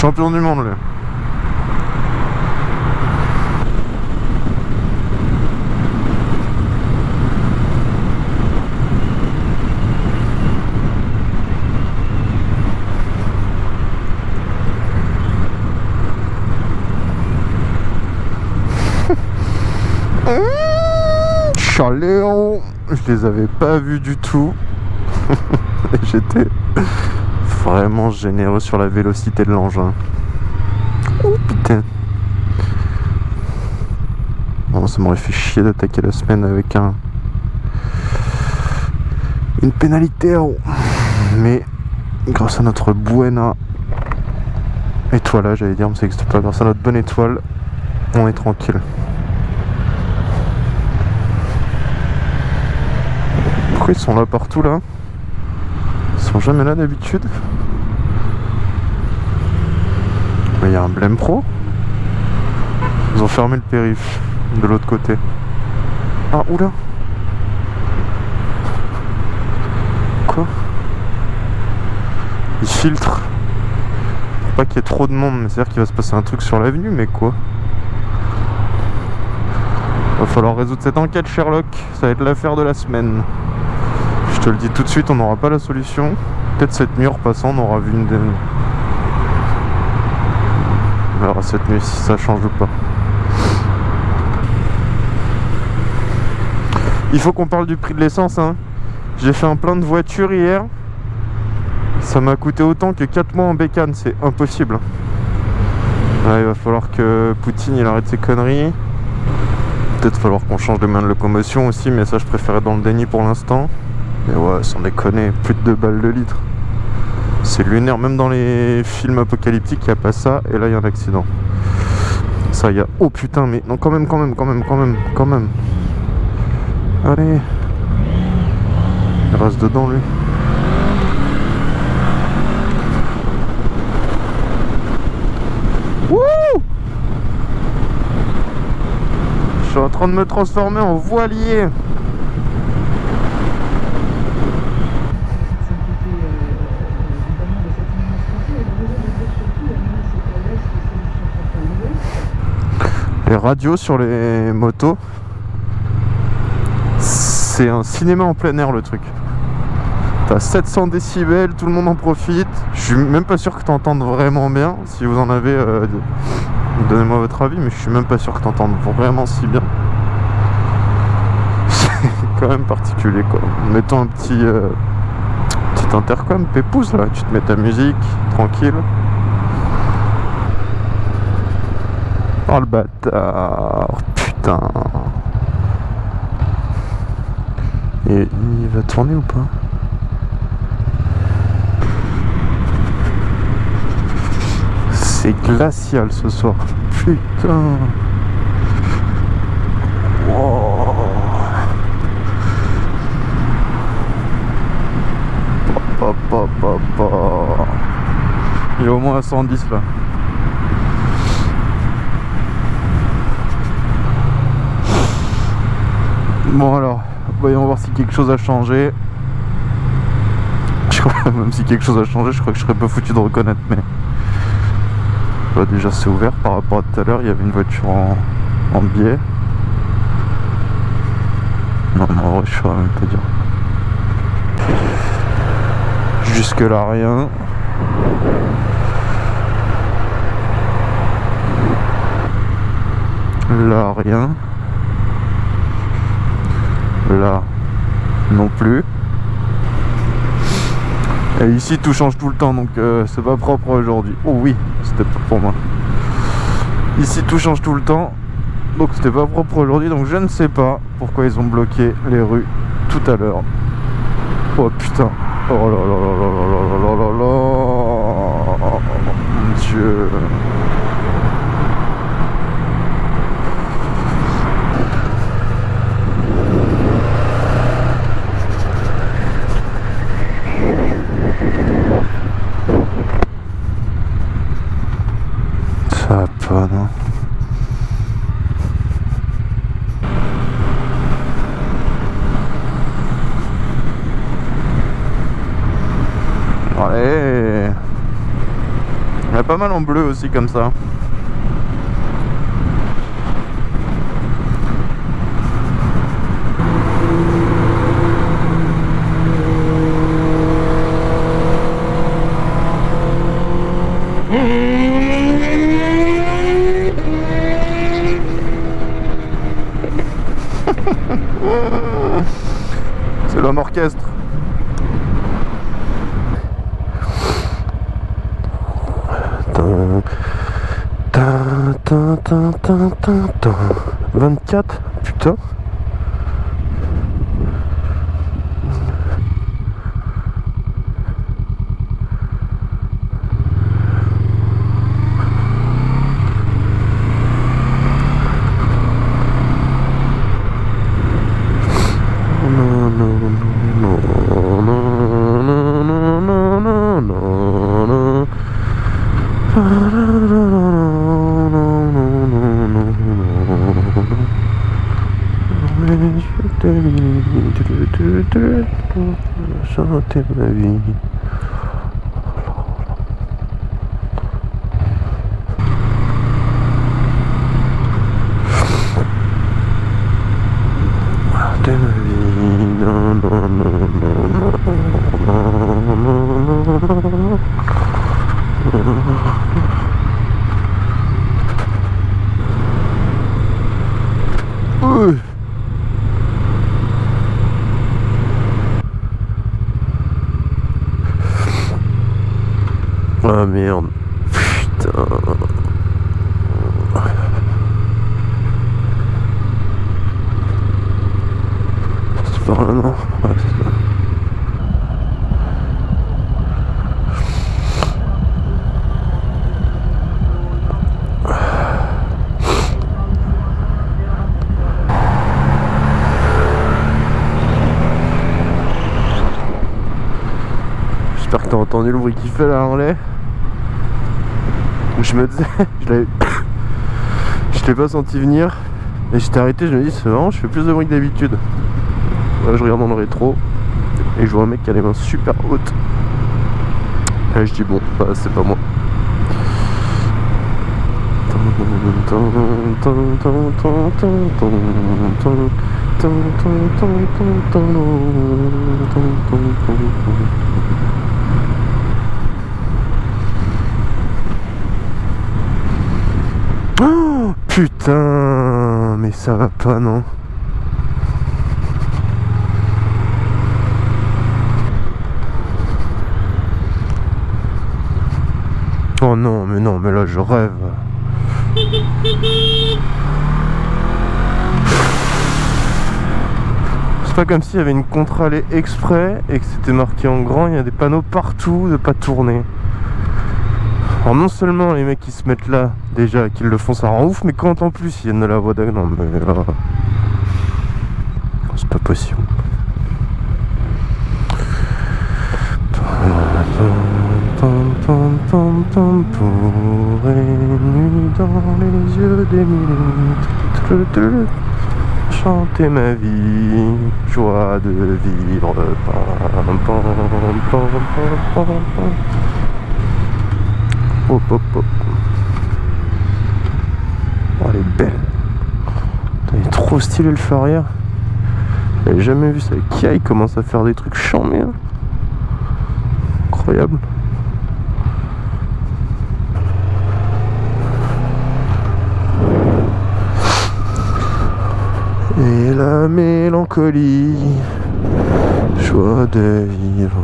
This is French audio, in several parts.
Champion du monde, lui. Chaléon Je les avais pas vus du tout. J'étais vraiment généreux sur la vélocité de l'engin. Oh putain. Ça m'aurait fait chier d'attaquer la semaine avec un une pénalité mais grâce à notre buena étoile j'allais dire mais ça n'existe pas. Grâce à notre bonne étoile on est tranquille. Pourquoi ils sont là partout là? Sont jamais là d'habitude. Il y a un blême pro. Ils ont fermé le périph de l'autre côté. Ah oula. Quoi? Il filtre. Pour pas qu'il y ait trop de monde, mais c'est-à-dire qu'il va se passer un truc sur l'avenue, mais quoi? Va falloir résoudre cette enquête Sherlock, ça va être l'affaire de la semaine. Je te le dis tout de suite, on n'aura pas la solution. Peut-être cette nuit en repassant, on aura vu une... On verra cette nuit si ça change ou pas. Il faut qu'on parle du prix de l'essence, hein. J'ai fait un plein de voitures hier. Ça m'a coûté autant que 4 mois en bécane, c'est impossible. il va falloir que Poutine il arrête ses conneries. Peut-être falloir qu'on change de main de locomotion aussi, mais ça je préférais dans le déni pour l'instant. Mais ouais, sans déconner, plus de 2 balles de litre. C'est lunaire, même dans les films apocalyptiques, il n'y a pas ça, et là il y a un accident. Ça, y a... Oh putain, mais non, quand même, quand même, quand même, quand même, quand même. Allez il reste dedans lui. Wouh Je suis en train de me transformer en voilier. Les radios sur les motos, c'est un cinéma en plein air le truc. T'as 700 décibels, tout le monde en profite. Je suis même pas sûr que t'entendes vraiment bien. Si vous en avez, euh, donnez-moi votre avis, mais je suis même pas sûr que t'entendes vraiment si bien. C'est quand même particulier quoi. Mettons un petit, euh, petit intercom, pépouze là, tu te mets ta musique, tranquille. Oh le bâtard, putain. Et il va tourner ou pas? C'est glacial ce soir. Putain. Il est au moins à 110 là. Bon alors, voyons voir si quelque chose a changé. Je crois, même si quelque chose a changé, je crois que je serais pas foutu de reconnaître, mais... Bah, déjà c'est ouvert par rapport à tout à l'heure, il y avait une voiture en, biais. Non, non, en vrai, je saurais même pas dire. Jusque là, rien. Là, rien. Là, non plus. Et ici tout change tout le temps donc euh, c'est pas propre aujourd'hui. Oh oui, c'était pas pour moi. Ici tout change tout le temps. Donc c'était pas propre aujourd'hui donc je ne sais pas pourquoi ils ont bloqué les rues tout à l'heure. Oh putain. Oh là là là là là là là là là. Mon dieu. Ça va pas, non Allez Il y a pas mal en bleu aussi comme ça. C'est l'homme orchestre. Tin, tin, tin, tin, tin, tin. 24 Putain Chanter ma vie. Ah merde. Putain. C'est par là, non c'est ça. J'espère que t'as entendu le bruit qu'il fait là, Harley. Je me disais, je. Je l'ai pas senti venir. Et j'étais arrêté, je me dis, c'est marrant, je fais plus de bruit que d'habitude. Là, je regarde dans le rétro. Et je vois un mec qui a les mains super hautes. Et je dis, bon, bah, c'est pas moi. Oh, putain, mais ça va pas, non Oh non, mais non, mais là je rêve. C'est pas comme s'il y avait une contre-allée exprès et que c'était marqué en grand, il y a des panneaux partout de pas tourner. Alors non seulement les mecs qui se mettent là, déjà, qu'ils le font, ça rend ouf, mais quand en plus ils viennent de la voie d'agglo, non mais là... C'est pas possible. Pour nuit dans les yeux des minutes. Chanter ma vie, joie de vivre. Pam, pam, pam. Hop, hop, hop. Oh, elle est belle. Il est trop stylé le feu. J'avais jamais vu ça. Kia, il commence à faire des trucs chambés. hein. Incroyable. Et la mélancolie, joie de vivre.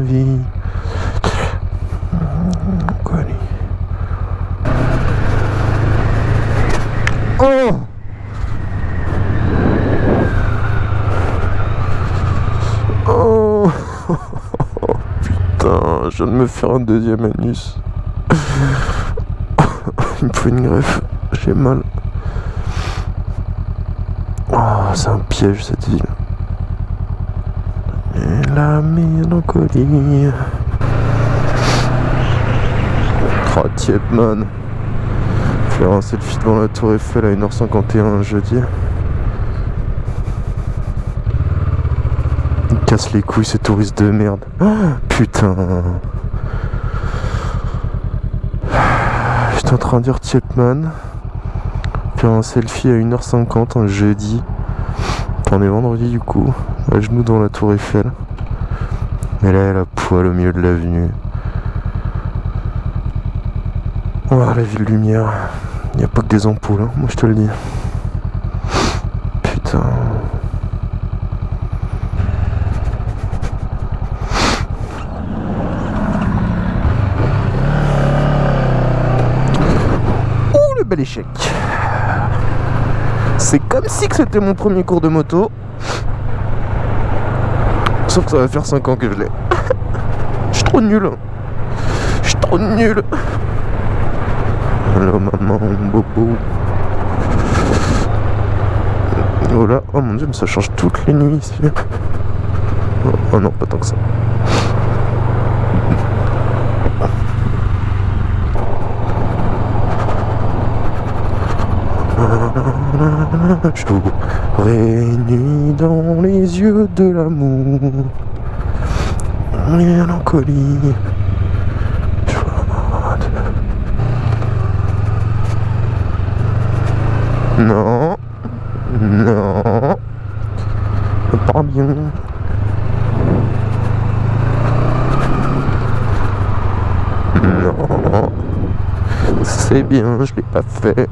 Vie. Oh Putain, je viens de me faire un deuxième anus. Il me faut une greffe, j'ai mal. Oh, c'est un piège cette ville. Et la mélancolie. Oh, Tietman. Faire un selfie devant la tour Eiffel à 1h51 jeudi. Casse les couilles ces touristes de merde. Oh, putain. J'étais en train de dire Chapman. Faire un selfie à 1h50 un jeudi. On est vendredi du coup. À genoux dans la tour Eiffel. Et là, elle a poil au milieu de l'avenue. Oh, la ville lumière. Il n'y a pas que des ampoules, hein, moi je te le dis. Putain. Ouh, le bel échec. C'est comme si que c'était mon premier cours de moto. Sauf que ça va faire 5 ans que je l'ai. Je suis trop nul. Je suis trop nul. Hello maman, bobo. Oh là, oh mon dieu, mais ça change toutes les nuits ici. Oh, oh non, pas tant que ça. J'aurais nuit dans les yeux de l'amour. Mélancolie. Non. Non. Pas bien. Non. C'est bien, je l'ai pas fait.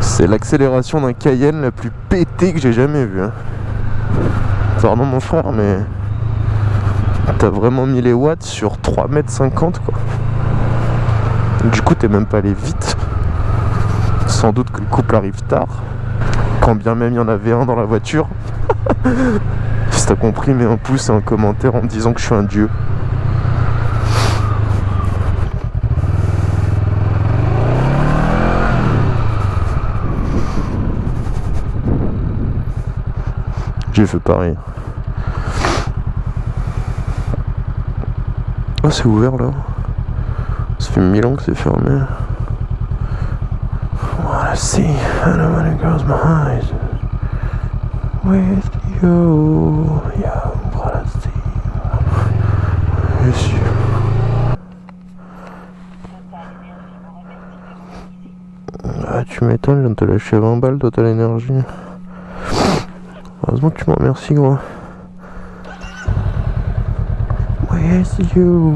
C'est l'accélération d'un Cayenne la plus pétée que j'ai jamais vue. Hein. Pardon mon frère, mais t'as vraiment mis les watts sur 3m50 quoi. Du coup t'es même pas allé vite. Sans doute que le couple arrive tard. Quand bien même il y en avait un dans la voiture. t'as compris, mets un pouce et un commentaire en me disant que je suis un dieu. J'ai fait pareil. Ah, c'est ouvert là. Ça fait mille ans que c'est fermé. See anybody goes my eyes Yeah, wanna see. Yes, you. Ah, tu m'étonnes, je viens de te lâcher 20 balles Total Énergie. Heureusement que tu m'en remercies, gros. Where's you?